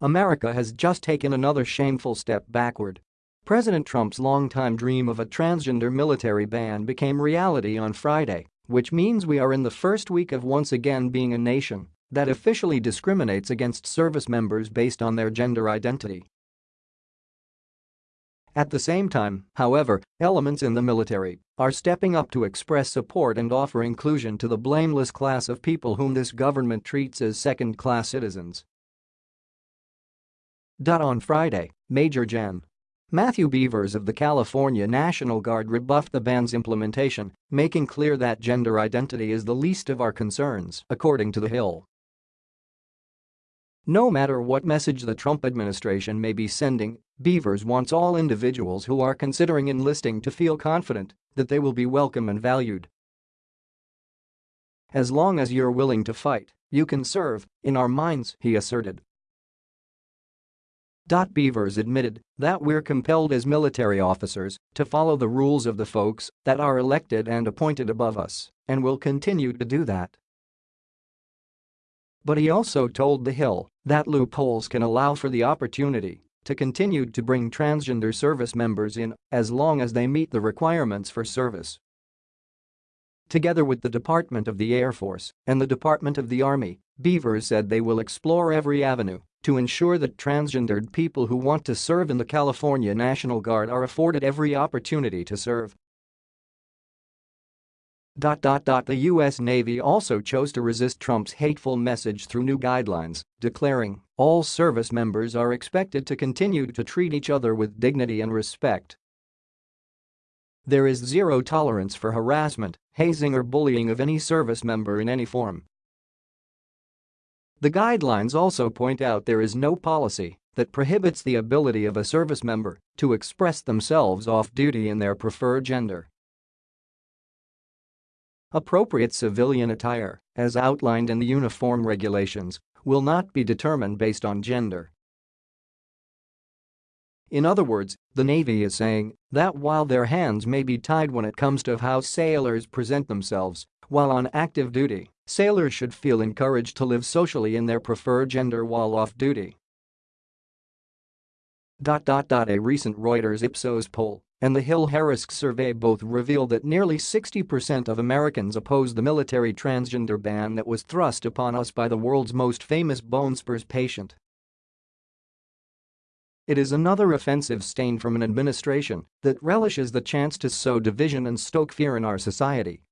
America has just taken another shameful step backward. President Trump's longtime dream of a transgender military ban became reality on Friday, which means we are in the first week of once again being a nation that officially discriminates against service members based on their gender identity. At the same time, however, elements in the military are stepping up to express support and offer inclusion to the blameless class of people whom this government treats as second-class citizens. On Friday, Major Gen. Matthew Beavers of the California National Guard rebuffed the ban's implementation, making clear that gender identity is the least of our concerns, according to The Hill. No matter what message the Trump administration may be sending, Beavers wants all individuals who are considering enlisting to feel confident that they will be welcome and valued. As long as you're willing to fight, you can serve, in our minds, he asserted. Dot beavers admitted that we're compelled as military officers to follow the rules of the folks that are elected and appointed above us, and will continue to do that. But he also told The Hill that loopholes can allow for the opportunity to continue to bring transgender service members in as long as they meet the requirements for service. Together with the Department of the Air Force and the Department of the Army, Beavers said they will explore every avenue to ensure that transgendered people who want to serve in the California National Guard are afforded every opportunity to serve. The U.S. Navy also chose to resist Trump's hateful message through new guidelines, declaring, all service members are expected to continue to treat each other with dignity and respect. There is zero tolerance for harassment, hazing or bullying of any service member in any form. The guidelines also point out there is no policy that prohibits the ability of a service member to express themselves off-duty in their preferred gender. Appropriate civilian attire, as outlined in the uniform regulations, will not be determined based on gender. In other words, the Navy is saying that while their hands may be tied when it comes to how sailors present themselves while on active duty, sailors should feel encouraged to live socially in their preferred gender while off duty. A recent Reuters Ipsos poll and the Hill-Harris survey both reveal that nearly 60% of Americans oppose the military transgender ban that was thrust upon us by the world's most famous bone spurs patient. It is another offensive stain from an administration that relishes the chance to sow division and stoke fear in our society.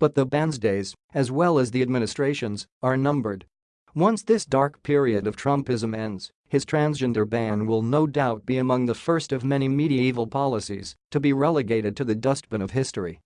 But the ban's days, as well as the administration's, are numbered. Once this dark period of Trumpism ends, his transgender ban will no doubt be among the first of many medieval policies to be relegated to the dustbin of history.